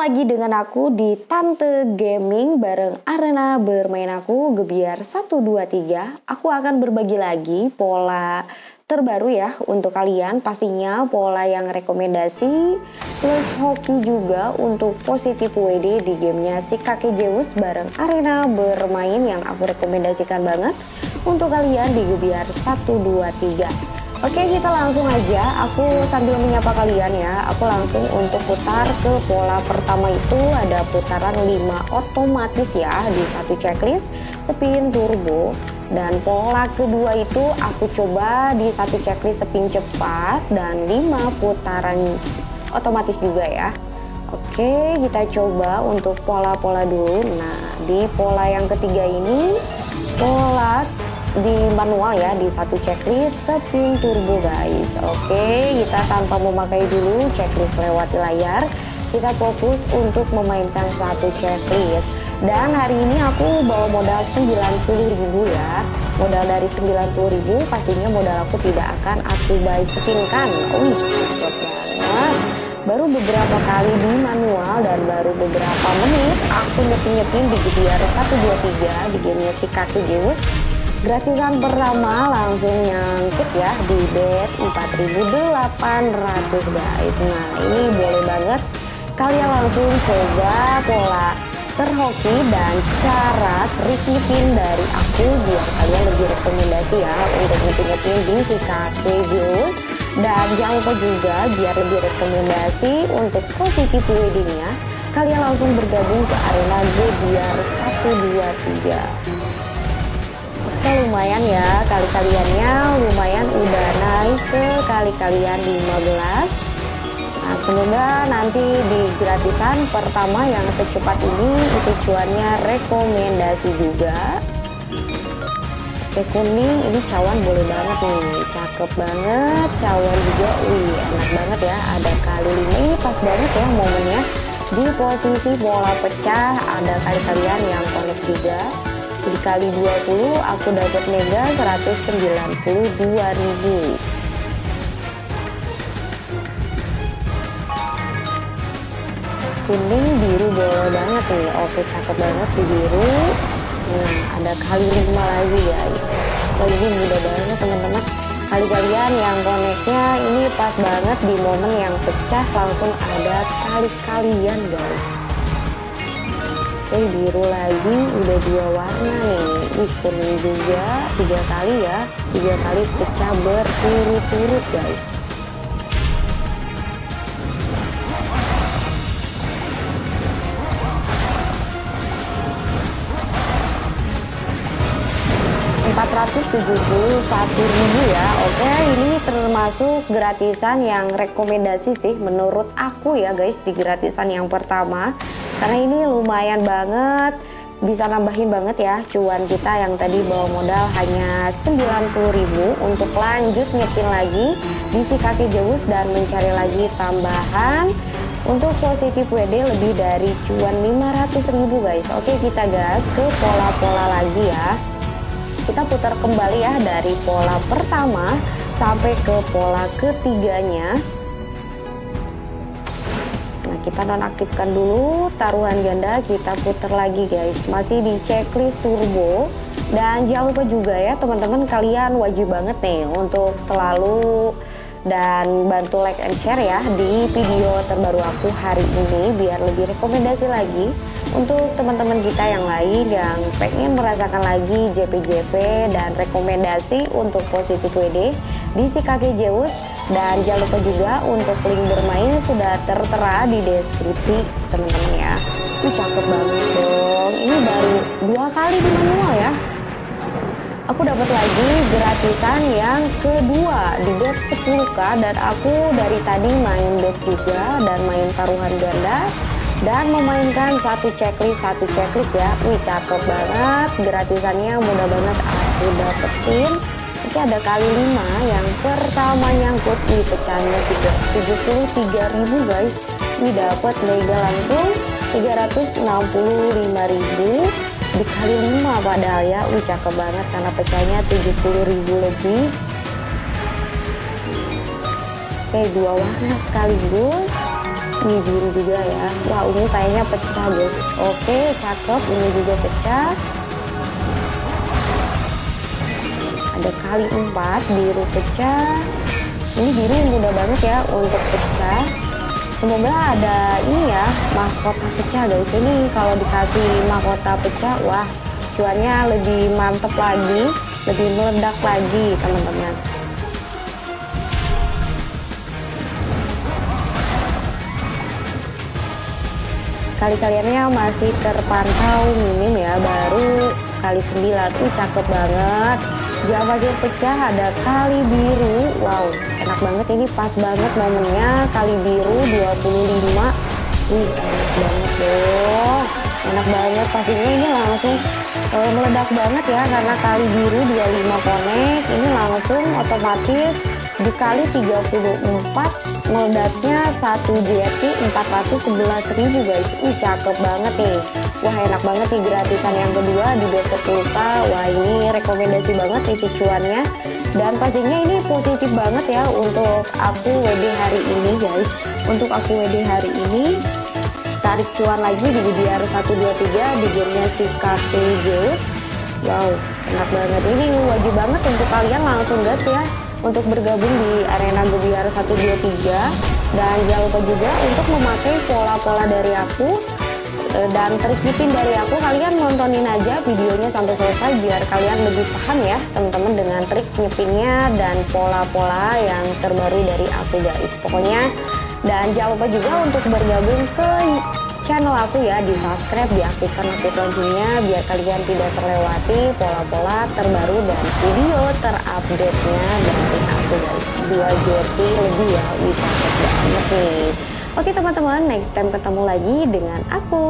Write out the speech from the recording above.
lagi dengan aku di Tante Gaming bareng arena bermain aku Gebiar 123 Aku akan berbagi lagi pola terbaru ya untuk kalian. Pastinya pola yang rekomendasi plus hoki juga untuk positif WD di gamenya si kakek Zeus bareng arena bermain yang aku rekomendasikan banget untuk kalian di Gebiar 123 Oke kita langsung aja. Aku sambil menyapa kalian ya. Aku langsung untuk putar ke pola pertama itu. Ada putaran 5 otomatis ya di satu checklist spin turbo. Dan pola kedua itu aku coba di satu checklist spin cepat dan 5 putaran otomatis juga ya. Oke kita coba untuk pola-pola dulu. Nah di pola yang ketiga ini pola di manual ya di satu checklist spin turbo guys. Oke kita tanpa memakai dulu checklist lewati layar kita fokus untuk memainkan satu checklist. Dan hari ini aku bawa modal 90.000 ya. Modal dari 90.000 pastinya modal aku tidak akan aku buy spinkan wih banget. Baru beberapa kali di manual dan baru beberapa menit aku nyepin-nyepin di GTR 123 di gamenya si kaki Zeus gratisan pertama langsung nyangkut ya di bet 4800 guys. Nah ini boleh banget kalian langsung coba pola terhoki dan cara repeatin dari aku biar kalian lebih rekomendasi ya untuk ngetin-ngetin di si Juice dan jangan lupa juga biar lebih rekomendasi untuk positif weddingnya kalian langsung bergabung ke arena G biar 123 Lumayan ya kali kaliannya lumayan udah naik ke kali kalian 15 Nah semoga nanti di gratisan pertama yang secepat ini itu cuannya rekomendasi juga. Oke kuning ini cawan boleh banget nih. Cakep banget cawan juga. Wih enak banget ya. Ada kali ini pas banget ya momennya. Di posisi bola pecah ada kali kalian yang connect juga dikali 20 aku dapat mega 192.000 kuning biru boleh banget nih. Oke cakep banget di biru. Nah ada kali 5 lagi guys. Oh ini mudah banget teman-teman. Kali kalian yang koneknya ini pas banget di momen yang pecah langsung ada kali kalian guys Oke biru lagi udah dua warna nih. Wih kuning juga tiga kali ya. Tiga kali pecah berturut-turut guys ribu ya. Oke ini termasuk gratisan yang rekomendasi sih menurut aku ya guys di gratisan yang pertama. Karena ini lumayan banget bisa nambahin banget ya cuan kita yang tadi bawa modal hanya 90.000 untuk lanjut nyepin lagi di si kaki Zeus dan mencari lagi tambahan. Untuk positif WD lebih dari cuan 500.000 guys. Oke kita gas ke pola-pola lagi ya kita putar kembali ya dari pola pertama sampai ke pola ketiganya. Kita nonaktifkan dulu taruhan ganda. Kita putar lagi guys. Masih di checklist turbo. Dan jangan lupa juga ya teman-teman kalian wajib banget nih untuk selalu dan bantu like and share ya di video terbaru aku hari ini biar lebih rekomendasi lagi untuk teman-teman kita yang lain yang pengen merasakan lagi JP-JP dan rekomendasi untuk positif WD di si kakek Zeus dan jangan lupa juga untuk link bermain sudah tertera di deskripsi teman-teman ya. Ini cakep banget dong. Ini baru dua kali di manual ya. Aku dapat lagi gratisan yang kedua di bet 10k dan aku dari tadi main bet juga dan main taruhan ganda dan memainkan satu checklist satu checklist ya. Wih cakep banget. Gratisannya mudah banget. Aku dapetin. Ini ada kali 5 yang pertama nyangkut. Di pecahnya 73.000 guys. Ini dapat mega langsung. 365.000 dikali 5 padahal ya. Wih cakep banget. Karena pecahnya 70.000 lebih. Oke dua warna sekaligus ini biru juga ya. Wah ungu kayaknya pecah guys. Oke cakep ini juga pecah. Ada kali empat biru pecah. Ini biru mudah banget ya untuk pecah. Semoga ada ini ya mahkota pecah guys. Ini kalau dikasih mahkota pecah wah cuannya lebih mantep lagi lebih meledak lagi teman-teman kali-kaliannya masih terpantau minim ya baru kali 9 uh cakep banget. Jam hasil pecah ada kali biru. Wow enak banget ini pas banget momennya. Kali biru 25 wih enak banget dong. Enak banget pastinya. Ini langsung uh, meledak banget ya karena kali biru 25 konek ini langsung otomatis dikali 34 meledaknya 1 JT 411 ribu guys. Ih cakep banget nih. Wah enak banget nih gratisan yang kedua di 20k Wah ini rekomendasi banget isi cuannya Dan pastinya ini positif banget ya untuk aku WD hari ini guys. Untuk aku WD hari ini Tarik cuan lagi di biar 123 di gamenya si Zeus Wow enak banget. Ini wajib banget untuk kalian langsung gas ya untuk bergabung di arena Gebiar 123 dan jangan lupa juga untuk memakai pola-pola dari aku eh, dan trik nyepin dari aku. Kalian nontonin aja videonya sampai selesai biar kalian lebih paham ya teman-teman dengan trik nyepinnya dan pola-pola yang terbaru dari aku guys pokoknya dan jangan lupa juga untuk bergabung ke channel aku ya di subscribe diaktifkan notif loncengnya biar kalian tidak terlewati pola-pola terbaru dan video terupdate-nya. Dari aku guys 2 JT lebih ya wih banget nih. Oke teman-teman next time ketemu lagi dengan aku